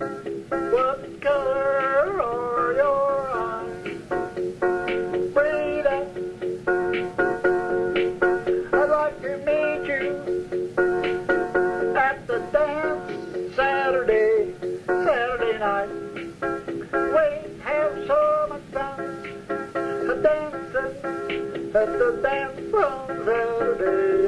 What color are your eyes? Frida, I'd like to meet you at the dance Saturday, Saturday night. We have so much fun dancing at the dance from Saturday.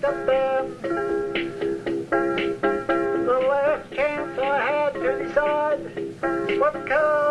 The last chance I had to decide what color.